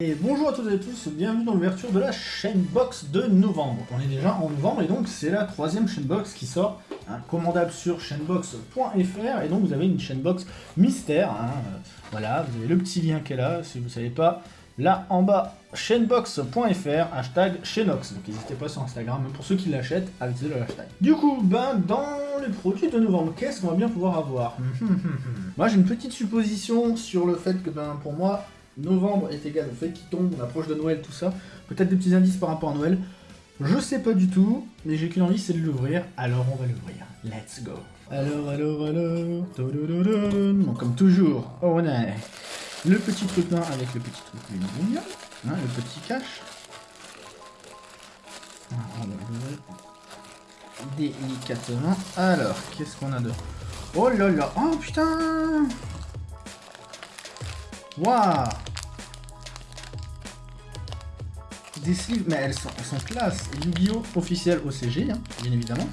Et bonjour à toutes et à tous, bienvenue dans l'ouverture de la chaîne box de novembre. On est déjà en novembre et donc c'est la troisième chaîne box qui sort, hein, commandable sur chaînebox.fr et donc vous avez une chaîne box mystère. hein, euh, voilà, vous avez le petit lien qui est là, si vous ne savez pas, là en bas, chaînebox.fr, hashtag chaînox. Donc n'hésitez pas sur Instagram, même pour ceux qui l'achètent, à utiliser le hashtag. Du coup, ben dans les produits de novembre, qu'est-ce qu'on va bien pouvoir avoir? Moi j'ai une petite supposition sur le fait que ben pour moi, novembre est égal au fait qu'il tombe, on approche de Noël, tout ça. Peut-être des petits indices par rapport à Noël. Je sais pas du tout, mais j'ai qu'une envie, c'est de l'ouvrir. Alors on va l'ouvrir. Let's go. Alors, alors, alors. Bon, comme toujours, on a le petit truc noir avec le petit truc. Hein, le petit cache. Délicatement. Alors, qu'est-ce qu'on a de... Oh là là Oh putain Waouh Sleeves, mais elles sont, classe. Yu-Gi-Oh! officiel OCG, hein, bien évidemment.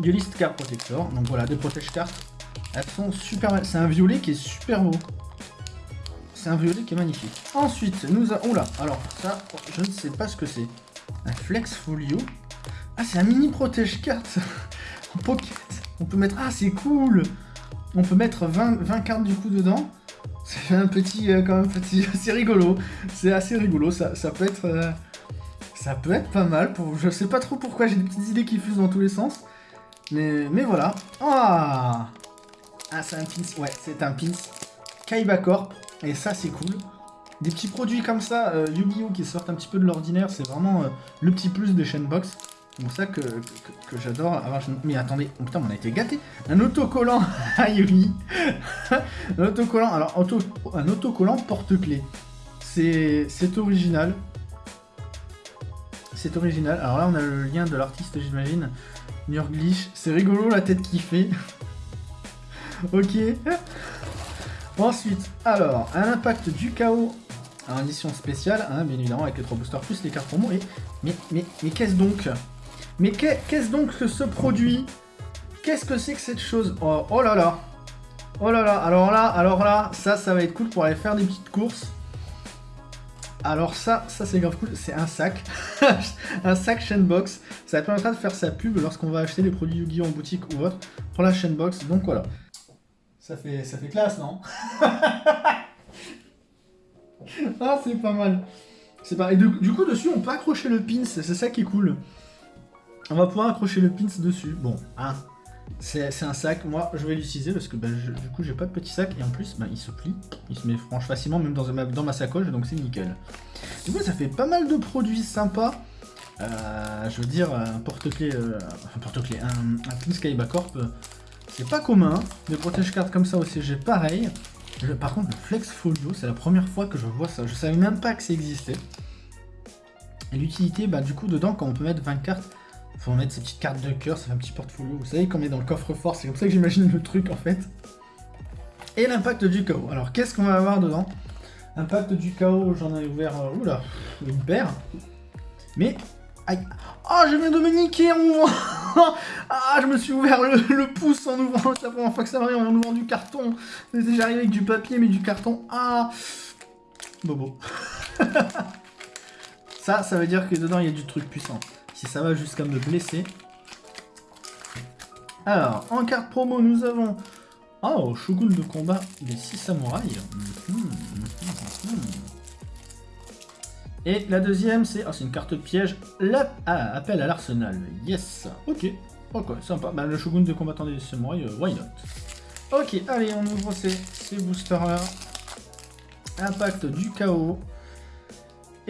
Duelist Card Protector, donc voilà, des protège cartes. Elles sont super C'est un violet qui est super beau. C'est un violet qui est magnifique. Ensuite, nous avons... Oula, alors ça, je ne sais pas ce que c'est. Un Flex Folio. Ah, c'est un mini protège carte en pocket. On peut mettre... Ah, c'est cool On peut mettre 20, 20 cartes du coup dedans. Fait un petit, euh, petit, c'est rigolo. C'est assez rigolo. Ça, peut être, euh, ça peut être pas mal. Pour, je sais pas trop pourquoi. J'ai des petites idées qui fusent dans tous les sens. Mais, voilà. Ah, ah, c'est un pins. Ouais, c'est un pins. Kaiba Corp. Et ça, c'est cool. Des petits produits comme ça, euh, Yu-Gi-Oh! qui sortent un petit peu de l'ordinaire, c'est vraiment le petit plus des chaînes box. C'est ça que, que, j'adore avoir... Mais attendez, oh, putain, on a été gâté. Un autocollant à Yumi. un autocollant, alors un autocollant porte-clés. C'est original. C'est original. Alors là, on a le lien de l'artiste, j'imagine. Nurglish. C'est rigolo la tête qu'il fait. ok. Ensuite, alors, un impact du chaos en édition spéciale, hein, bien évidemment, avec les 3 boosters plus les cartes promo. Et, mais mais, mais qu'est-ce donc? Mais qu'est-ce donc que ce produit? Qu'est-ce que c'est que cette chose? Oh, oh là là Oh là là, alors là, alors là, ça, ça va être cool pour aller faire des petites courses. Alors ça, ça c'est grave cool, c'est un sac, un sac Chainbox. Ça permettra de faire sa pub lorsqu'on va acheter des produits Yu-Gi-Oh en boutique ou autre pour la Chainbox. Donc voilà. Ça fait, ça fait classe, non? Ah, c'est pas mal. C'est pas... Et du, du coup, dessus, on peut accrocher le pins, c'est ça qui est cool. On va pouvoir accrocher le pins dessus. Bon, hein, c'est un sac, moi je vais l'utiliser parce que bah, du coup j'ai pas de petit sac et en plus bah, il se plie, il se met franche facilement même dans ma, sacoche donc c'est nickel. Du coup ça fait pas mal de produits sympas. Euh, je veux dire un porte-clés, euh, un porte-clés, un, un Pin Skyba Corp, euh, c'est pas commun. Des protège-cartes comme ça au CG pareil. Par contre le Flex Folio c'est la première fois que je vois ça, je savais même pas que ça existait. Et l'utilité bah du coup dedans quand on peut mettre 20 cartes faut mettre ces petites cartes de cœur, ça fait un petit portfolio. Vous savez, qu'on est dans le coffre-fort, c'est comme ça que j'imagine le truc en fait. Et l'impact du chaos. Alors, qu'est-ce qu'on va avoir dedans? Impact du chaos, j'en ai ouvert, euh, oula, une paire. Mais, aïe. Oh, je viens de me niquer en ouvrant Ah, je me suis ouvert le, pouce en ouvrant, c'est la première fois que ça m'arrive en ouvrant du carton. Arrivé avec du papier, mais du carton. Ah Bobo. ça, ça veut dire que dedans, il y a du truc puissant si ça va jusqu'à me blesser. Alors, en carte promo, nous avons... Oh, Shogun de combat des 6 samouraïs. Et la deuxième, c'est oh, une carte piège. La... Ah, appel à l'arsenal. Yes. Ok. Ok, sympa. Bah, le Shogun de combattant des samouraïs, euh, why not? Ok, allez, on ouvre ces, ces boosters-là. Impact du chaos.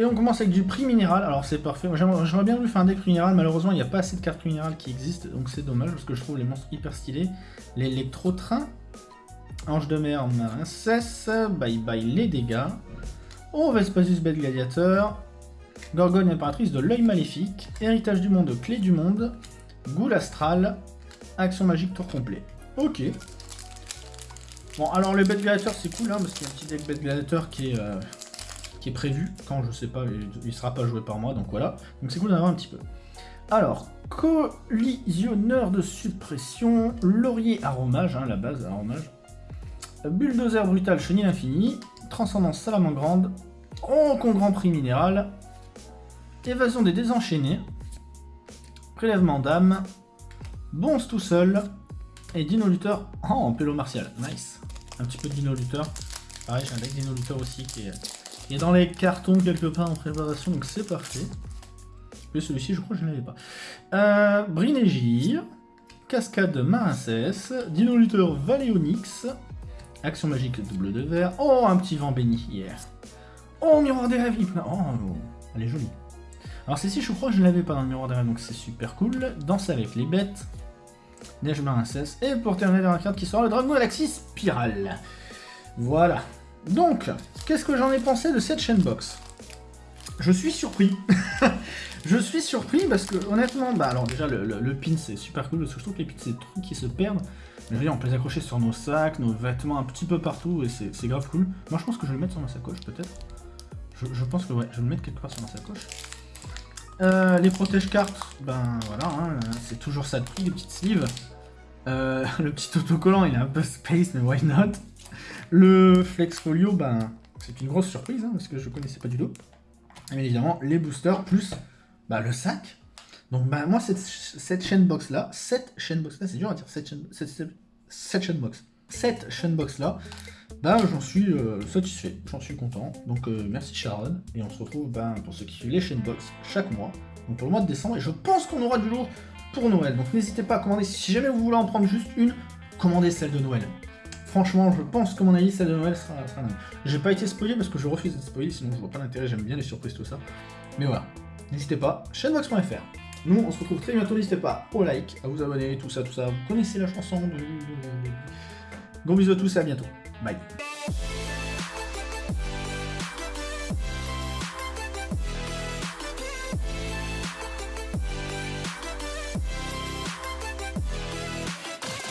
Et on commence avec du prix minéral, alors c'est parfait, j'aimerais bien lui faire un deck minéral, malheureusement il n'y a pas assez de cartes minérales qui existent, donc c'est dommage parce que je trouve les monstres hyper stylés. L'électro-train, Ange de mer, Marincesse, bye bye les dégâts, oh Vespasius bête gladiateur, Gorgone impératrice de l'œil maléfique, Héritage du monde, Clé du monde, Goule astral, Action magique tour complet. Ok. Bon alors les bêtes gladiateurs c'est cool hein, parce qu'il y a un petit deck bête gladiateur qui est... Euh, qui est prévu, quand je sais pas, il ne sera pas joué par moi, donc voilà. Donc c'est cool d'en avoir un petit peu. Alors, collisionneur de suppression, laurier aromage, hein, la base aromage, bulldozer brutal chenille infini, transcendance grande Oh, con Grand Prix Minéral. Évasion des désenchaînés. Prélèvement d'âme. Bonze tout seul. Et Dino Luther. Oh, en pélo martial. Nice. Un petit peu de Dino Luther. Pareil, j'ai un deck Dino Luther aussi qui est, dans les cartons quelque part en préparation, donc c'est parfait. Mais celui-ci, je crois que je ne l'avais pas. Euh. Cascade Marincès. Dino Luther Valéonix. Action magique double de verre. Oh, un petit vent béni hier. Oh, miroir des rêves. Oh, elle est jolie. Alors celle-ci, je crois que je ne l'avais pas dans le miroir des rêves, donc c'est super cool. Danse avec les bêtes. Neige Marincès. Et pour terminer, la carte qui sera le Dragon Galaxy Spirale. Voilà. Donc, qu'est-ce que j'en ai pensé de cette chaîne box? Je suis surpris. je suis surpris parce que, honnêtement, bah alors déjà, le, pin c'est super cool parce que je trouve que les pins c'est des trucs qui se perdent. Mais je veux dire, on peut les accrocher sur nos sacs, nos vêtements, un petit peu partout et c'est grave cool. Moi, je pense que je vais le mettre sur ma sacoche peut-être. Je, pense que ouais, je vais le mettre quelque part sur ma sacoche. Euh, les protège-cartes, ben voilà, hein, c'est toujours ça de prix, les petites sleeves. Euh, le petit autocollant, il est un peu space, mais why not? Le Flex Folio, ben, c'est une grosse surprise, hein, parce que je connaissais pas du tout. Et bien évidemment, les boosters, plus bah, le sac. Donc ben, moi, cette, cette chaîne box là, cette chaîne box là, c'est dur à dire, cette chaîne, cette, chaîne box, cette chaîne box là, ben j'en suis euh, satisfait, j'en suis content. Donc euh, merci Sharon, et on se retrouve ben, pour ceux qui suivent les chaînes box chaque mois, donc pour le mois de décembre, et je pense qu'on aura du lourd pour Noël. Donc n'hésitez pas à commander, si jamais vous voulez en prendre juste une, commandez celle de Noël. Franchement, je pense que mon avis, celle de Noël sera, sera J'ai pas été spoilé parce que je refuse d'être spoilé, sinon je vois pas l'intérêt, j'aime bien les surprises, tout ça. Mais voilà, n'hésitez pas, chaînebox.fr. Nous, on se retrouve très bientôt, n'hésitez pas au like, à vous abonner, tout ça, tout ça. Vous connaissez la chanson de... Gros bisous à tous et à bientôt. Bye.